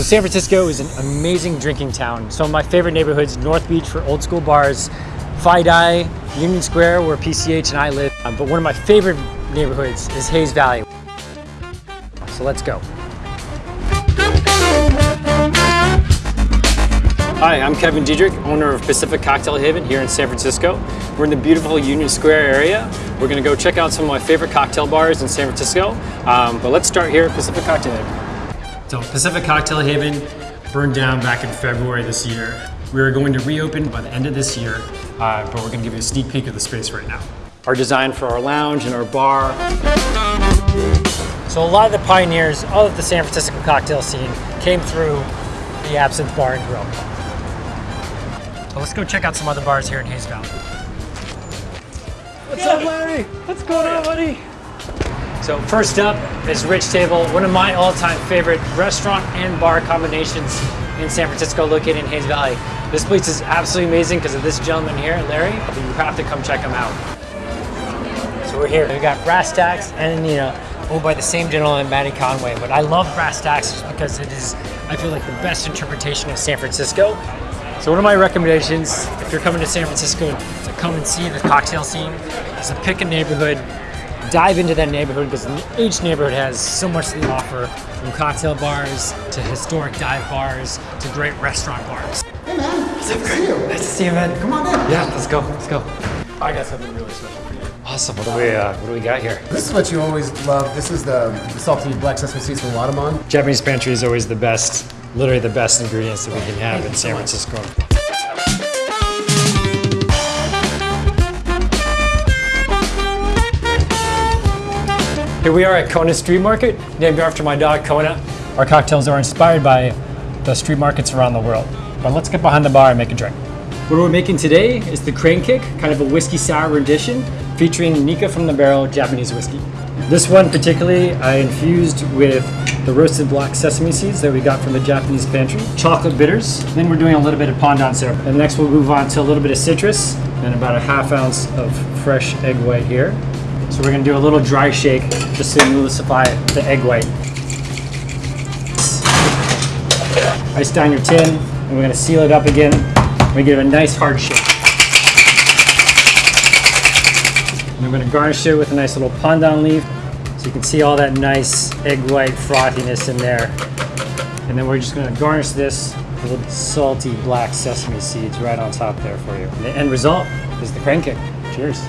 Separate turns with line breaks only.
So San Francisco is an amazing drinking town. Some of my favorite neighborhoods, North Beach for old school bars, FiDi, Union Square where PCH and I live. Um, but one of my favorite neighborhoods is Hayes Valley. So let's go. Hi, I'm Kevin Diedrich, owner of Pacific Cocktail Haven here in San Francisco. We're in the beautiful Union Square area. We're gonna go check out some of my favorite cocktail bars in San Francisco. Um, but let's start here at Pacific Cocktail Haven. So Pacific Cocktail Haven burned down back in February this year. We are going to reopen by the end of this year, uh, but we're gonna give you a sneak peek of the space right now. Our design for our lounge and our bar. So a lot of the pioneers of the San Francisco cocktail scene came through the Absinthe Bar and Grill. So let's go check out some other bars here in Hayes Valley.
What's up, Larry? What's going on, buddy?
So first up is Rich Table, one of my all-time favorite restaurant and bar combinations in San Francisco, located in Hayes Valley. This place is absolutely amazing because of this gentleman here, Larry. You have to come check him out. So we're here. We got Brass Tacks and you know, owned by the same gentleman, Matty Conway. But I love Brass Tacks because it is, I feel like, the best interpretation of San Francisco. So one of my recommendations, if you're coming to San Francisco to come and see the cocktail scene, is to pick a neighborhood, dive into that neighborhood because each neighborhood has so much to offer, from cocktail bars to historic dive bars to great restaurant bars.
Hey man, What's up, good you.
Nice to see you, man.
Come on in.
Yeah, let's go, let's go.
I got something really special for you.
Awesome. What do we, uh, what do we got here?
This is what you always love. This is the, the salty black sesame seeds from Wadaman.
Japanese pantry is always the best, literally the best ingredients that we can have in San Francisco. Here we are at Kona Street Market, named after my dog Kona. Our cocktails are inspired by the street markets around the world. But let's get behind the bar and make a drink. What we're making today is the Crane Kick, kind of a whiskey sour rendition, featuring Nikka from the Barrel Japanese whiskey. This one particularly I infused with the roasted black sesame seeds that we got from the Japanese pantry, chocolate bitters, then we're doing a little bit of pandan syrup. And next we'll move on to a little bit of citrus and about a half ounce of fresh egg white here. So we're gonna do a little dry shake just to emulsify the egg white. Ice down your tin, and we're gonna seal it up again. We give it a nice hard shake. And I'm gonna garnish it with a nice little pandan leaf. So you can see all that nice egg white frothiness in there. And then we're just gonna garnish this with salty black sesame seeds right on top there for you. And the end result is the crane kick. Cheers.